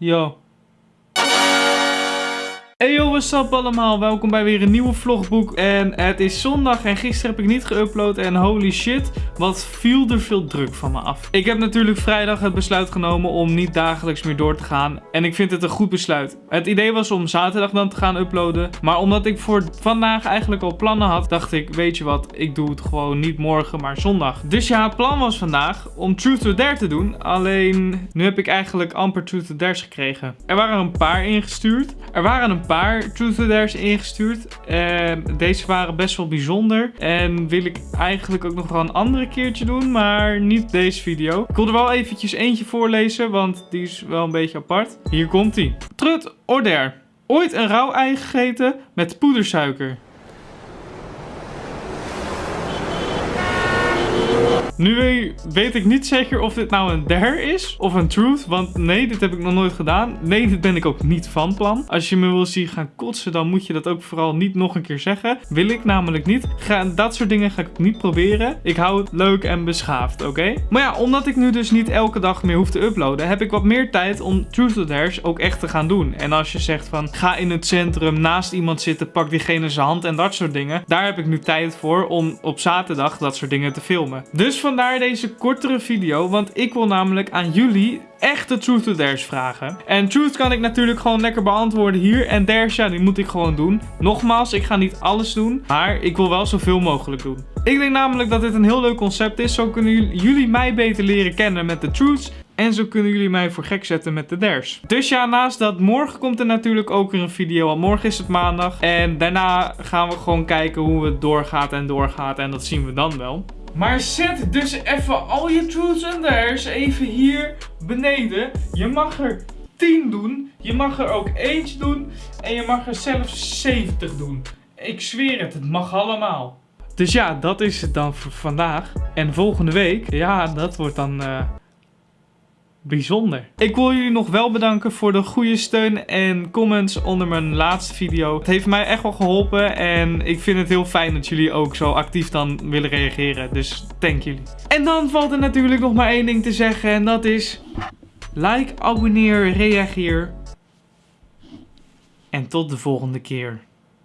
Yo. Hey yo, what's up allemaal? Welkom bij weer een nieuwe vlogboek. En het is zondag en gisteren heb ik niet geüpload. En holy shit, wat viel er veel druk van me af. Ik heb natuurlijk vrijdag het besluit genomen om niet dagelijks meer door te gaan. En ik vind het een goed besluit. Het idee was om zaterdag dan te gaan uploaden. Maar omdat ik voor vandaag eigenlijk al plannen had, dacht ik, weet je wat, ik doe het gewoon niet morgen, maar zondag. Dus ja, het plan was vandaag om Truth or Dare te doen. Alleen, nu heb ik eigenlijk amper Truth or Dares gekregen. Er waren een paar ingestuurd. Er waren een paar Truth or Dares ingestuurd. En deze waren best wel bijzonder. En wil ik eigenlijk ook nog wel een andere keertje doen, maar niet deze video. Ik wil er wel eventjes eentje voorlezen, want die is wel een beetje apart. Hier komt ie. Truth or. Ooit een rauw ei gegeten met poedersuiker. Nu weet ik niet zeker of dit nou een dare is of een truth. Want nee, dit heb ik nog nooit gedaan. Nee, dit ben ik ook niet van plan. Als je me wil zien gaan kotsen, dan moet je dat ook vooral niet nog een keer zeggen. Wil ik namelijk niet. Ga, dat soort dingen ga ik niet proberen. Ik hou het leuk en beschaafd, oké? Maar ja, omdat ik nu dus niet elke dag meer hoef te uploaden, heb ik wat meer tijd om truth or dares ook echt te gaan doen. En als je zegt van, ga in het centrum naast iemand zitten, pak diegene zijn hand en dat soort dingen. Daar heb ik nu tijd voor om op zaterdag dat soort dingen te filmen. Dus vandaar deze kortere video, want ik wil namelijk aan jullie echte Truth or Dares vragen. En Truth kan ik natuurlijk gewoon lekker beantwoorden hier. En Dares, ja, die moet ik gewoon doen. Nogmaals, ik ga niet alles doen, maar ik wil wel zoveel mogelijk doen. Ik denk namelijk dat dit een heel leuk concept is. Zo kunnen jullie mij beter leren kennen met de Truths. En zo kunnen jullie mij voor gek zetten met de dares. Dus ja, naast dat, morgen komt er natuurlijk ook weer een video. Want morgen is het maandag. En daarna gaan we gewoon kijken hoe het doorgaat en doorgaat. En dat zien we dan wel. Maar zet dus even al je truths en dares even hier beneden. Je mag er 10 doen. Je mag er ook eentje doen. En je mag er zelfs 70 doen. Ik zweer het, het mag allemaal. Dus ja, dat is het dan voor vandaag. En volgende week, ja, dat wordt dan... Uh, bijzonder. Ik wil jullie nog wel bedanken voor de goede steun en comments onder mijn laatste video. Het heeft mij echt wel geholpen en ik vind het heel fijn dat jullie ook zo actief dan willen reageren. Dus thank jullie. En dan valt er natuurlijk nog maar één ding te zeggen en dat is... Like, abonneer, reageer. En tot de volgende keer.